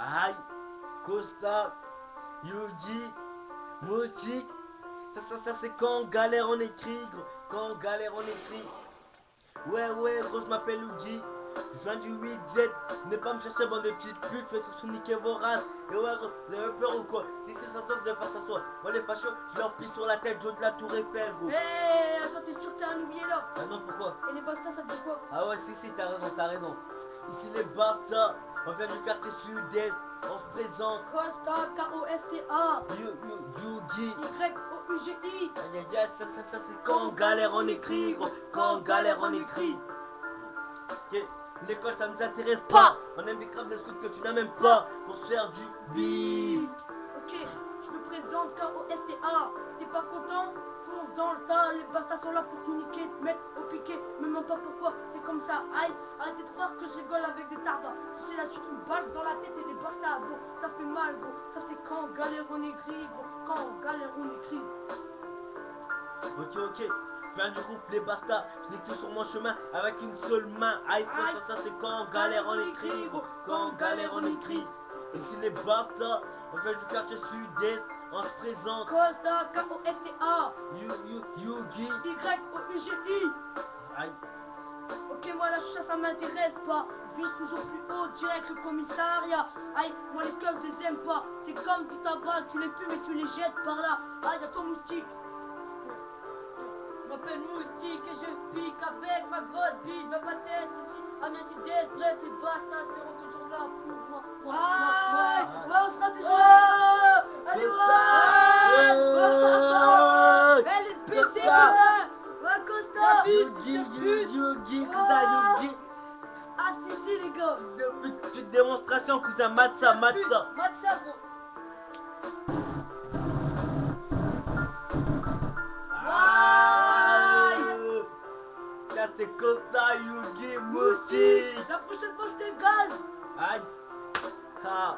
Aïe, Costa, Yogi, Mochik. Ça, ça, ça, c'est quand on galère on écrit, gros. Quand on galère on écrit. Ouais, ouais, gros, je m'appelle Yogi. Je viens du 8Z, venez pas me chercher bande de petites putes, je vais tout niquer vos races. Et ouais gros, vous avez peur ou quoi? Si c'est ça, vous allez pas s'asseoir. Moi les fachos, je leur pisse sur la tête, Joe de la tour Eiffel gros. Eh, attends, t'es sûr que t'as un oublié là? Ah non, pourquoi? Et les bastas, ça te dit quoi? Si, si, t'as raison, t'as raison. Ici les Basta, on vient du quartier sud-est, on se présente. Costa, K-O-S-T-A, Yugi. Y-O-U-G-I. Aïe aïe aïe, ça, ça, ça, c'est quand on galère on écrit, gros. Quand on galère on écrit. L'école ça nous intéresse pas. On aime grave des trucs que tu n'as même pas pour se faire du bif. Bastas sont là pour tout niquer, te mettre au piqué. Me demande pas pourquoi, c'est comme ça. Aïe, arrêtez de croire que je rigole avec des tarbas. Sais, là, tu une balle dans la tête et des bastas. Gros, ça fait mal, gros. Ça, c'est quand on galère, on écrit, gros. Quand on galère, on écrit. Ok, ok. Je viens du groupe Les Basta. Je nique tout sur mon chemin avec une seule main. Aïe, ça, ça, ça, c'est quand on galère on écrit, gros. Quand on galère on écrit. Ici les Basta, on vient du quartier sud-est, on se présente. Costa, K-O-S-T-A. Yugi. Y-O-U-G-I. Aïe. Ok, moi la chicha ça m'intéresse pas. Vise toujours plus haut, direct le commissariat. Aïe, moi les keufs je les aime pas. C'est comme du tabac, tu les fumes et tu les jettes par là. Aïe, y'a ton moustique. Je m'appelle Moustique et je pique avec ma grosse bite, ma test ici à mes sud-est. Bref, les bastas seront toujours là Costa. Yugi, Yugi, Yugi, cousin Yugi. Ah, si, si, les gars. Depuis petite démonstration, cousin, ça. Mate ça, gros. Là, c'est Costa, Yugi, Moustique. La prochaine fois, je te gaz. Aïe. Ah.